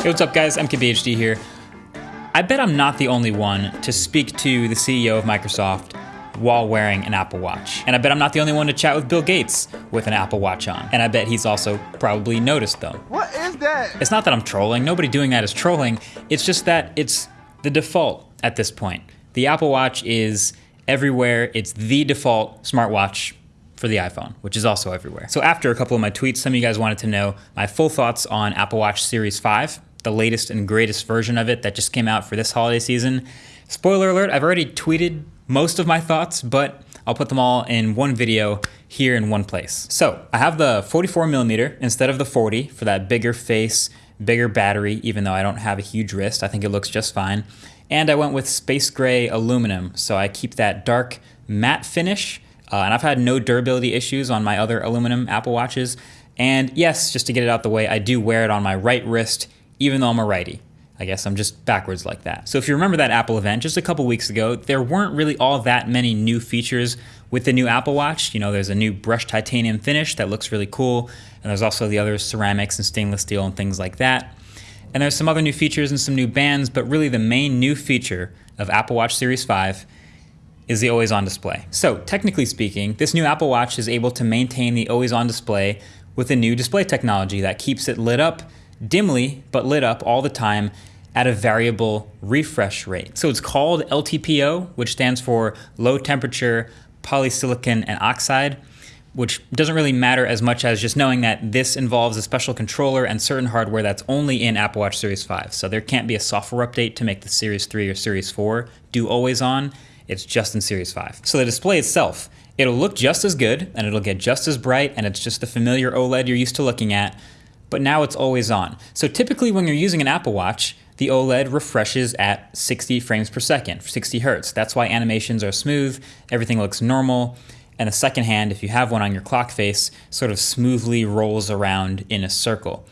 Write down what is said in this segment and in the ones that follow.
Hey, what's up, guys? MKBHD here. I bet I'm not the only one to speak to the CEO of Microsoft while wearing an Apple Watch. And I bet I'm not the only one to chat with Bill Gates with an Apple Watch on. And I bet he's also probably noticed them. What is that? It's not that I'm trolling. Nobody doing that is trolling. It's just that it's the default at this point. The Apple Watch is everywhere. It's the default smartwatch for the iPhone, which is also everywhere. So after a couple of my tweets, some of you guys wanted to know my full thoughts on Apple Watch Series 5, the latest and greatest version of it that just came out for this holiday season. Spoiler alert, I've already tweeted most of my thoughts, but I'll put them all in one video here in one place. So I have the 44 millimeter instead of the 40 for that bigger face, bigger battery, even though I don't have a huge wrist. I think it looks just fine. And I went with space gray aluminum, so I keep that dark matte finish uh, and I've had no durability issues on my other aluminum Apple Watches. And yes, just to get it out the way, I do wear it on my right wrist, even though I'm a righty. I guess I'm just backwards like that. So if you remember that Apple event just a couple weeks ago, there weren't really all that many new features with the new Apple Watch. You know, there's a new brushed titanium finish that looks really cool, and there's also the other ceramics and stainless steel and things like that. And there's some other new features and some new bands, but really the main new feature of Apple Watch Series 5 is the always on display. So technically speaking, this new Apple Watch is able to maintain the always on display with a new display technology that keeps it lit up dimly, but lit up all the time at a variable refresh rate. So it's called LTPO, which stands for low temperature polysilicon and oxide, which doesn't really matter as much as just knowing that this involves a special controller and certain hardware that's only in Apple Watch Series 5. So there can't be a software update to make the Series 3 or Series 4 do always on. It's just in Series 5. So the display itself, it'll look just as good and it'll get just as bright and it's just the familiar OLED you're used to looking at, but now it's always on. So typically when you're using an Apple Watch, the OLED refreshes at 60 frames per second, 60 hertz. That's why animations are smooth, everything looks normal, and the second hand, if you have one on your clock face, sort of smoothly rolls around in a circle.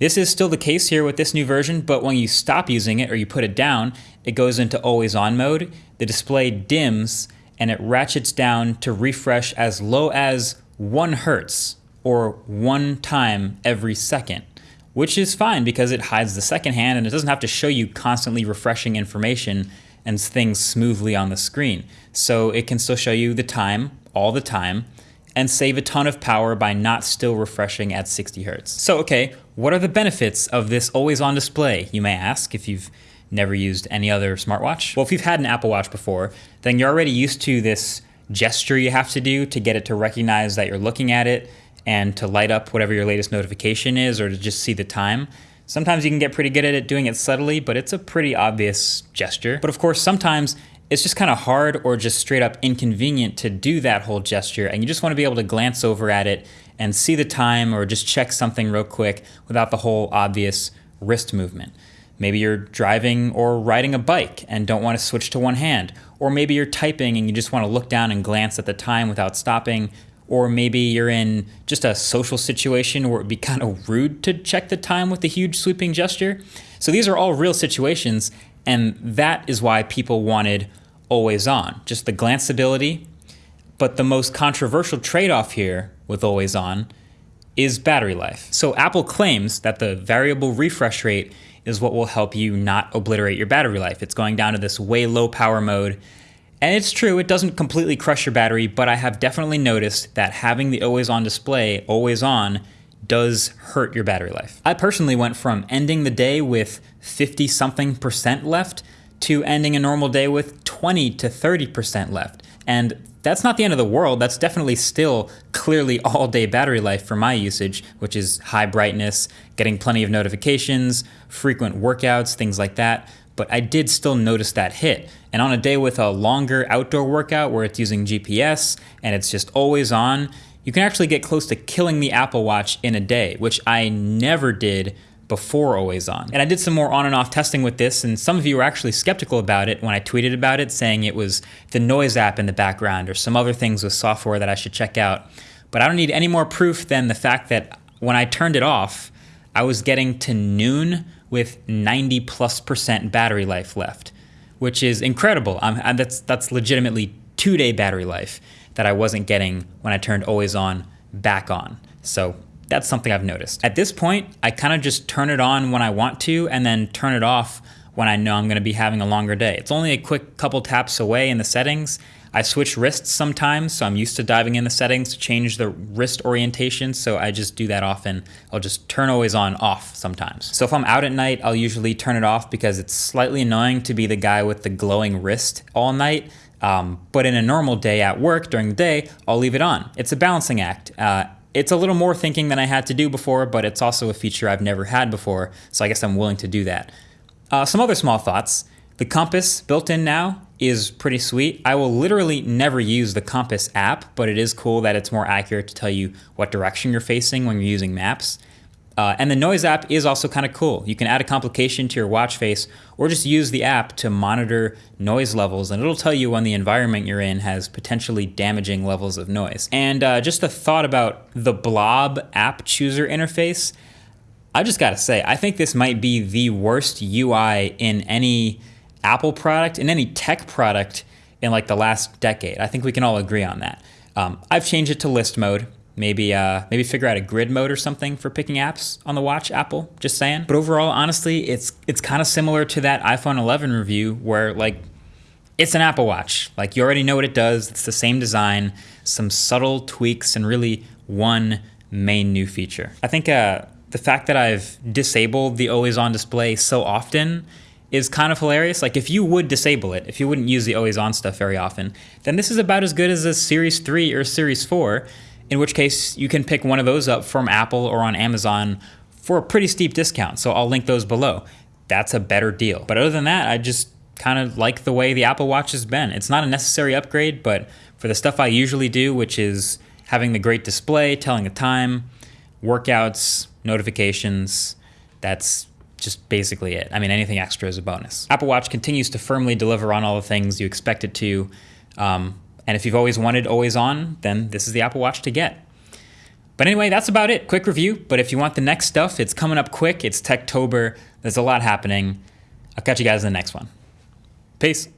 This is still the case here with this new version, but when you stop using it or you put it down, it goes into always on mode. The display dims and it ratchets down to refresh as low as one hertz or one time every second, which is fine because it hides the second hand and it doesn't have to show you constantly refreshing information and things smoothly on the screen. So it can still show you the time all the time and save a ton of power by not still refreshing at 60 hertz. So, okay, what are the benefits of this always on display, you may ask, if you've never used any other smartwatch? Well, if you've had an Apple Watch before, then you're already used to this gesture you have to do to get it to recognize that you're looking at it and to light up whatever your latest notification is or to just see the time. Sometimes you can get pretty good at it doing it subtly, but it's a pretty obvious gesture. But of course, sometimes it's just kind of hard or just straight up inconvenient to do that whole gesture and you just want to be able to glance over at it and see the time or just check something real quick without the whole obvious wrist movement. Maybe you're driving or riding a bike and don't want to switch to one hand. Or maybe you're typing and you just want to look down and glance at the time without stopping. Or maybe you're in just a social situation where it'd be kind of rude to check the time with a huge sweeping gesture. So these are all real situations, and that is why people wanted always on, just the glanceability. But the most controversial trade off here with always on is battery life. So Apple claims that the variable refresh rate is what will help you not obliterate your battery life. It's going down to this way low power mode. And it's true, it doesn't completely crush your battery, but I have definitely noticed that having the always on display always on does hurt your battery life. I personally went from ending the day with 50 something percent left to ending a normal day with 20 to 30% left. And that's not the end of the world. That's definitely still clearly all day battery life for my usage, which is high brightness, getting plenty of notifications, frequent workouts, things like that. But I did still notice that hit. And on a day with a longer outdoor workout where it's using GPS and it's just always on, you can actually get close to killing the Apple Watch in a day, which I never did before always on. And I did some more on and off testing with this, and some of you were actually skeptical about it when I tweeted about it, saying it was the noise app in the background or some other things with software that I should check out. But I don't need any more proof than the fact that when I turned it off, I was getting to noon with 90 plus percent battery life left, which is incredible. I'm, that's, that's legitimately two day battery life that I wasn't getting when I turned always on back on. So That's something I've noticed. At this point, I kind of just turn it on when I want to and then turn it off when I know I'm going to be having a longer day. It's only a quick couple taps away in the settings. I switch wrists sometimes, so I'm used to diving in the settings to change the wrist orientation, so I just do that often. I'll just turn always on off sometimes. So if I'm out at night, I'll usually turn it off because it's slightly annoying to be the guy with the glowing wrist all night. Um, but in a normal day at work during the day, I'll leave it on. It's a balancing act. Uh, it's a little more thinking than I had to do before, but it's also a feature I've never had before, so I guess I'm willing to do that. Uh, some other small thoughts. The compass built in now is pretty sweet. I will literally never use the compass app, but it is cool that it's more accurate to tell you what direction you're facing when you're using maps. Uh, and the noise app is also kind of cool. You can add a complication to your watch face or just use the app to monitor noise levels and it'll tell you when the environment you're in has potentially damaging levels of noise. And uh, just a thought about the Blob app chooser interface. I just gotta say, I think this might be the worst UI in any Apple product, in any tech product in like the last decade. I think we can all agree on that. Um, I've changed it to list mode. Maybe uh, maybe figure out a grid mode or something for picking apps on the watch, Apple. Just saying. But overall, honestly, it's it's kind of similar to that iPhone 11 review where like it's an Apple Watch. Like you already know what it does. It's the same design, some subtle tweaks, and really one main new feature. I think uh, the fact that I've disabled the always on display so often is kind of hilarious. Like if you would disable it, if you wouldn't use the always on stuff very often, then this is about as good as a Series 3 or Series 4, in which case you can pick one of those up from Apple or on Amazon for a pretty steep discount. So I'll link those below. That's a better deal. But other than that, I just kind of like the way the Apple Watch has been. It's not a necessary upgrade, but for the stuff I usually do, which is having the great display, telling the time, workouts, notifications, that's just basically it. I mean, anything extra is a bonus. Apple Watch continues to firmly deliver on all the things you expect it to. Um, and if you've always wanted always on, then this is the Apple Watch to get. But anyway, that's about it. Quick review. But if you want the next stuff, it's coming up quick. It's Techtober. There's a lot happening. I'll catch you guys in the next one. Peace.